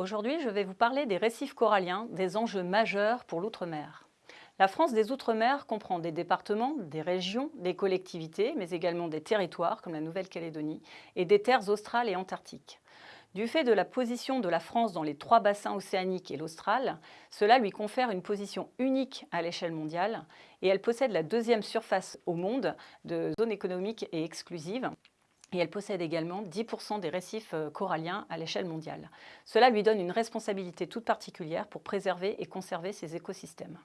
Aujourd'hui je vais vous parler des récifs coralliens, des enjeux majeurs pour l'outre-mer. La France des Outre-mer comprend des départements, des régions, des collectivités, mais également des territoires comme la Nouvelle-Calédonie et des terres australes et antarctiques. Du fait de la position de la France dans les trois bassins océaniques et l'Austral, cela lui confère une position unique à l'échelle mondiale et elle possède la deuxième surface au monde de zone économique et exclusive et elle possède également 10% des récifs euh, coralliens à l'échelle mondiale. Cela lui donne une responsabilité toute particulière pour préserver et conserver ces écosystèmes.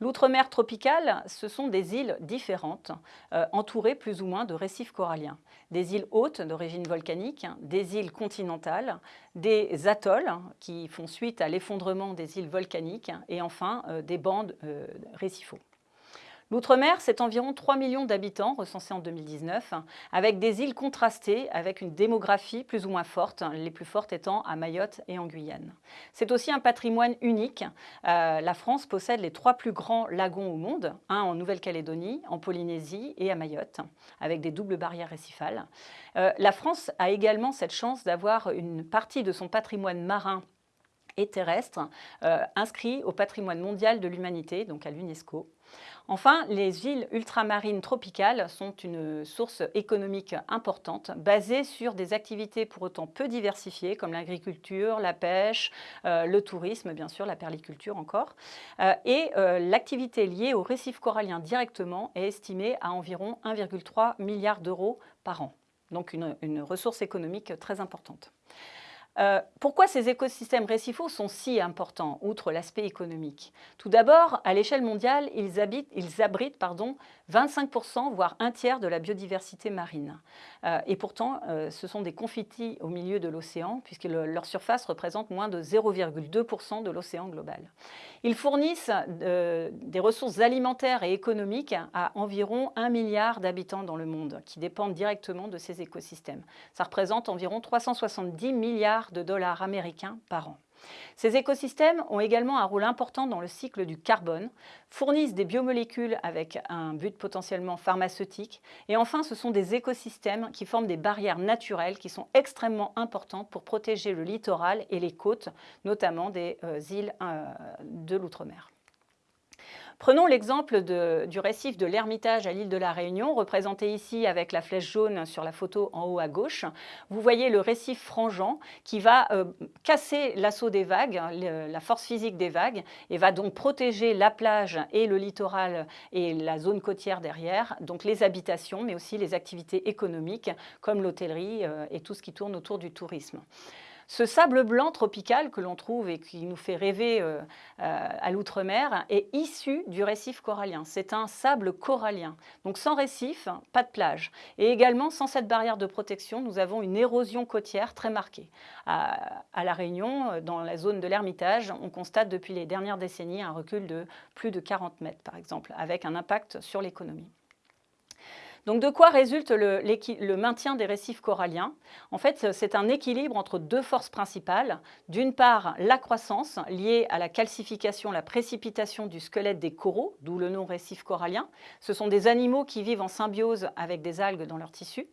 L'outre-mer tropical, ce sont des îles différentes, euh, entourées plus ou moins de récifs coralliens. Des îles hautes d'origine volcanique, des îles continentales, des atolls qui font suite à l'effondrement des îles volcaniques et enfin euh, des bandes récifaux. L'outre-mer, c'est environ 3 millions d'habitants recensés en 2019, avec des îles contrastées, avec une démographie plus ou moins forte, les plus fortes étant à Mayotte et en Guyane. C'est aussi un patrimoine unique. Euh, la France possède les trois plus grands lagons au monde, un en Nouvelle-Calédonie, en Polynésie et à Mayotte, avec des doubles barrières récifales. Euh, la France a également cette chance d'avoir une partie de son patrimoine marin et terrestre euh, inscrit au patrimoine mondial de l'humanité, donc à l'UNESCO. Enfin, les îles ultramarines tropicales sont une source économique importante, basée sur des activités pour autant peu diversifiées, comme l'agriculture, la pêche, euh, le tourisme, bien sûr, la perliculture encore. Euh, et l'activité liée au récif corallien directement est estimée à environ 1,3 milliard d'euros par an. Donc une ressource économique très importante. Euh, pourquoi ces écosystèmes récifaux sont si importants, outre l'aspect économique? Tout d'abord, à l'échelle mondiale, ils, abritent pardon, 25%, voire un tiers de la biodiversité marine. Euh, et pourtant, euh, ce sont des confitis au milieu de l'océan, puisque leur surface représente moins de 0,2% de l'océan global. Ils fournissent des ressources alimentaires et économiques à environ 1 milliard d'habitants dans le monde, qui dépendent directement de ces écosystèmes. Ça représente environ 370 milliards de dollars américains par an. Ces écosystèmes ont également un rôle important dans le cycle du carbone, fournissent des biomolécules avec un but potentiellement pharmaceutique et enfin ce sont des écosystèmes qui forment des barrières naturelles qui sont extrêmement importantes pour protéger le littoral et les côtes, notamment des euh, îles euh, de l'outre-mer. Prenons l'exemple du récif de l'Ermitage à l'île de la Réunion, représenté ici avec la flèche jaune sur la photo en haut à gauche. Vous voyez le récif frangeant qui va euh, casser l'assaut des vagues, la force physique des vagues, et va donc protéger la plage et le littoral et la zone côtière derrière, donc les habitations, mais aussi les activités économiques comme l'hôtellerie euh, et tout ce qui tourne autour du tourisme. Ce sable blanc tropical que l'on trouve et qui nous fait rêver euh, euh, à l'outre-mer est issu du récif corallien. C'est un sable corallien. Donc sans récif, pas de plage. Et également, sans cette barrière de protection, nous avons une érosion côtière très marquée. À, à La Réunion, dans la zone de l'Ermitage, on constate depuis les dernières décennies un recul de plus de 40 mètres, par exemple, avec un impact sur l'économie. Donc de quoi résulte le, maintien des récifs coralliens? En fait, c'est un équilibre entre deux forces principales. D'une part, la croissance liée à la calcification, la précipitation du squelette des coraux, d'où le nom récif corallien. Ce sont des animaux qui vivent en symbiose avec des algues dans leur tissu.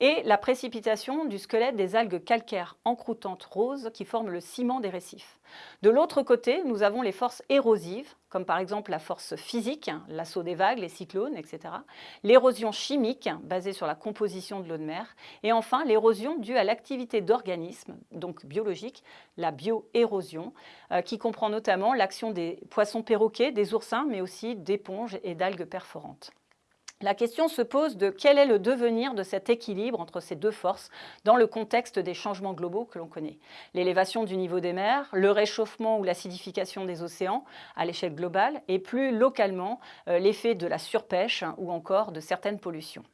Et la précipitation du squelette des algues calcaires encroutantes roses qui forment le ciment des récifs. De l'autre côté, nous avons les forces érosives, comme par exemple la force physique, l'assaut des vagues, les cyclones, etc. L'érosion chimique, basée sur la composition de l'eau de mer. Et enfin, l'érosion due à l'activité d'organismes, donc biologiques, la bioérosion, euh, qui comprend notamment l'action des poissons perroquets, des oursins, mais aussi d'éponges et d'algues perforantes. La question se pose de quel est le devenir de cet équilibre entre ces deux forces dans le contexte des changements globaux que l'on connaît. L'élévation du niveau des mers, le réchauffement ou l'acidification des océans à l'échelle globale et plus localement euh, l'effet de la surpêche ou encore de certaines pollutions.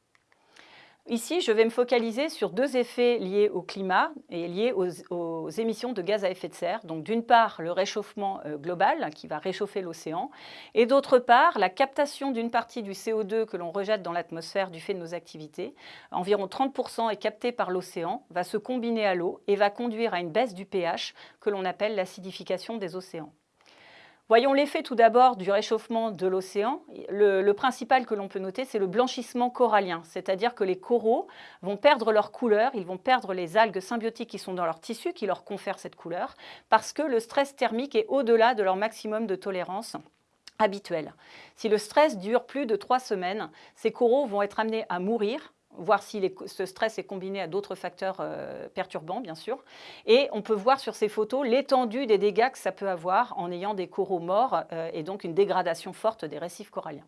Ici, je vais me focaliser sur deux effets liés au climat et liés aux, émissions de gaz à effet de serre. Donc d'une part, le réchauffement euh, global qui va réchauffer l'océan et d'autre part, la captation d'une partie du CO2 que l'on rejette dans l'atmosphère du fait de nos activités. Environ 30% est capté par l'océan, va se combiner à l'eau et va conduire à une baisse du pH que l'on appelle l'acidification des océans. Voyons l'effet tout d'abord du réchauffement de l'océan. Le, principal que l'on peut noter, c'est le blanchissement corallien, c'est-à-dire que les coraux vont perdre leur couleur, ils vont perdre les algues symbiotiques qui sont dans leur tissu, qui leur confèrent cette couleur, parce que le stress thermique est au-delà de leur maximum de tolérance habituel. Si le stress dure plus de trois semaines, ces coraux vont être amenés à mourir voir si ce stress est combiné à d'autres facteurs euh, perturbants, bien sûr. Et on peut voir sur ces photos l'étendue des dégâts que ça peut avoir en ayant des coraux morts euh, et donc une dégradation forte des récifs coralliens.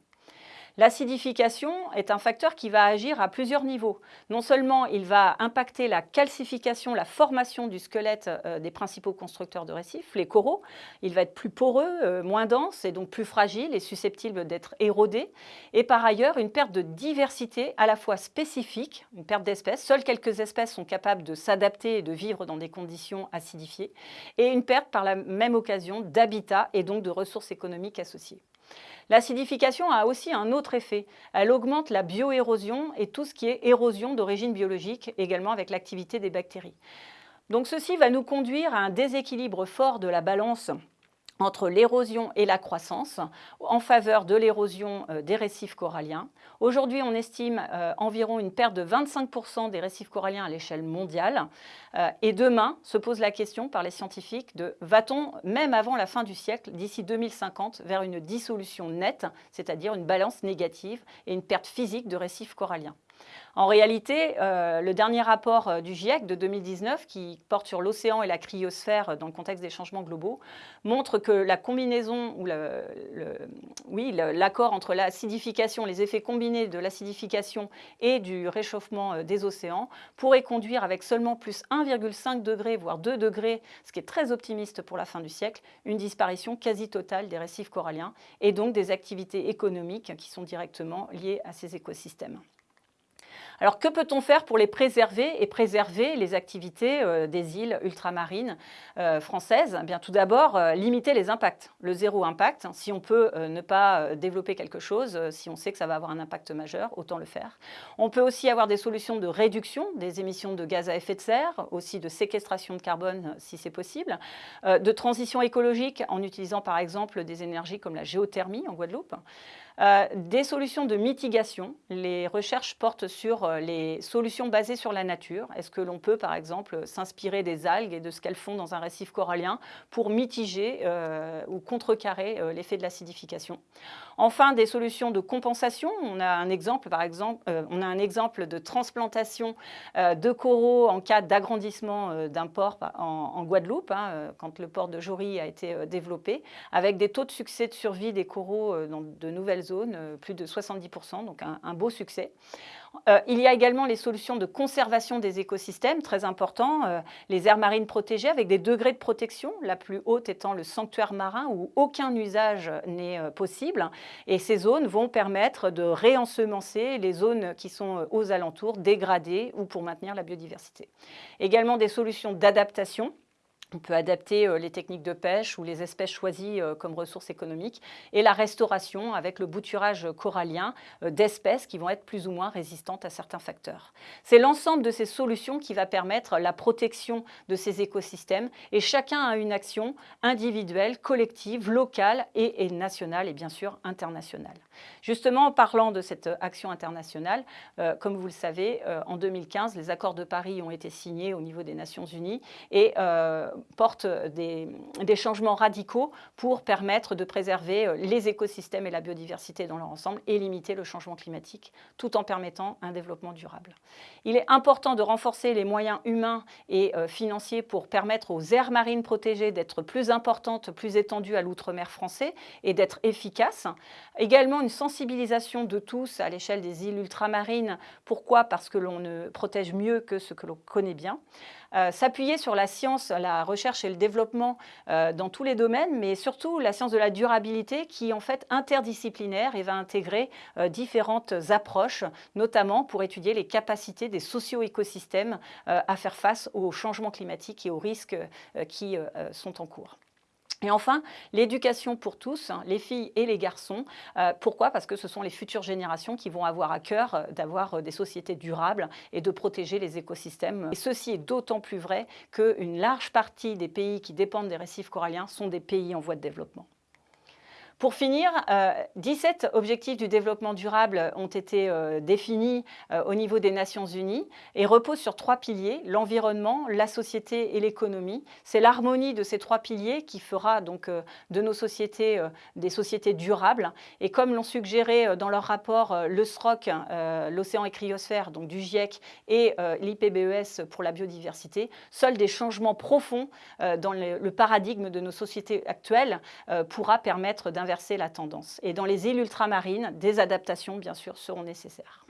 L'acidification est un facteur qui va agir à plusieurs niveaux. Non seulement il va impacter la calcification, la formation du squelette euh, des principaux constructeurs de récifs, les coraux, il va être plus poreux, euh, moins dense et donc plus fragile et susceptible d'être érodé. Et par ailleurs, une perte de diversité à la fois spécifique, une perte d'espèces, seules quelques espèces sont capables de s'adapter et de vivre dans des conditions acidifiées, et une perte par la même occasion d'habitat et donc de ressources économiques associées. L'acidification a aussi un autre effet. Elle augmente la bioérosion et tout ce qui est érosion d'origine biologique, également avec l'activité des bactéries. Donc ceci va nous conduire à un déséquilibre fort de la balance entre l'érosion et la croissance en faveur de l'érosion euh, des récifs coralliens. Aujourd'hui, on estime euh, environ une perte de 25% des récifs coralliens à l'échelle mondiale. Euh, et demain, se pose la question par les scientifiques de va-t-on, même avant la fin du siècle, d'ici 2050, vers une dissolution nette, c'est-à-dire une balance négative et une perte physique de récifs coralliens? En réalité, euh, le dernier rapport euh, du GIEC de 2019, qui porte sur l'océan et la cryosphère dans le contexte des changements globaux, montre que la combinaison, ou l'accord entre l'acidification, les effets combinés de l'acidification et du réchauffement euh, des océans pourrait conduire avec seulement plus 1,5 degré, voire 2 degrés, ce qui est très optimiste pour la fin du siècle, une disparition quasi totale des récifs coralliens et donc des activités économiques qui sont directement liées à ces écosystèmes. Alors que peut-on faire pour les préserver et préserver les activités euh, des îles ultramarines euh, françaises? Eh bien, Tout d'abord, euh, limiter les impacts, le zéro impact. Si on peut ne pas développer quelque chose, si on sait que ça va avoir un impact majeur, autant le faire. On peut aussi avoir des solutions de réduction des émissions de gaz à effet de serre, aussi de séquestration de carbone si c'est possible, de transition écologique en utilisant par exemple des énergies comme la géothermie en Guadeloupe. Euh, des solutions de mitigation. Les recherches portent sur euh, les solutions basées sur la nature. Est-ce que l'on peut, par exemple, s'inspirer des algues et de ce qu'elles font dans un récif corallien pour mitiger euh, ou contrecarrer l'effet de l'acidification? Enfin, des solutions de compensation. On a un exemple, par exemple, on a un exemple de transplantation de coraux en cas d'agrandissement d'un port en, Guadeloupe, hein, quand le port de Jory a été développé, avec des taux de succès de survie des coraux dans de nouvelles zone, euh, plus de 70%, donc un, beau succès. Euh, il y a également les solutions de conservation des écosystèmes, très important, euh, les aires marines protégées avec des degrés de protection, la plus haute étant le sanctuaire marin où aucun usage n'est possible. Et ces zones vont permettre de réensemencer les zones qui sont aux alentours, dégradées ou pour maintenir la biodiversité. Également des solutions d'adaptation on peut adapter euh, les techniques de pêche ou les espèces choisies euh, comme ressources économiques et la restauration avec le bouturage corallien euh, d'espèces qui vont être plus ou moins résistantes à certains facteurs. C'est l'ensemble de ces solutions qui va permettre la protection de ces écosystèmes et chacun a une action individuelle, collective, locale et, nationale et bien sûr internationale. Justement, en parlant de cette action internationale, comme vous le savez, en 2015, les accords de Paris ont été signés au niveau des Nations Unies et porte des, changements radicaux pour permettre de préserver euh, les écosystèmes et la biodiversité dans leur ensemble et limiter le changement climatique, tout en permettant un développement durable. Il est important de renforcer les moyens humains et euh, financiers pour permettre aux aires marines protégées d'être plus importantes, plus étendues à l'outre-mer français et d'être efficaces. Également une sensibilisation de tous à l'échelle des îles ultramarines. Pourquoi? Parce que l'on ne protège mieux que ce que l'on connaît bien. Euh, s'appuyer sur la science, la recherche et le développement euh, dans tous les domaines, mais surtout la science de la durabilité qui est en fait interdisciplinaire et va intégrer euh, différentes approches, notamment pour étudier les capacités des socio-écosystèmes à faire face aux changements climatiques et aux risques qui sont en cours. Et enfin, l'éducation pour tous, hein, les filles et les garçons. Euh, pourquoi? Parce que ce sont les futures générations qui vont avoir à cœur euh, d'avoir euh, des sociétés durables et de protéger les écosystèmes. Et ceci est d'autant plus vrai qu'une large partie des pays qui dépendent des récifs coralliens sont des pays en voie de développement. Pour finir, 17 objectifs du développement durable ont été définis au niveau des Nations Unies et reposent sur trois piliers, l'environnement, la société et l'économie. C'est l'harmonie de ces trois piliers qui fera donc de nos sociétés des sociétés durables. Et comme l'ont suggéré dans leur rapport le SROC, l'océan et cryosphère, donc du GIEC, et l'IPBES pour la biodiversité, seuls des changements profonds dans le paradigme de nos sociétés actuelles pourra permettre d'inverser la tendance. Et dans les îles ultramarines, des adaptations, bien sûr, seront nécessaires.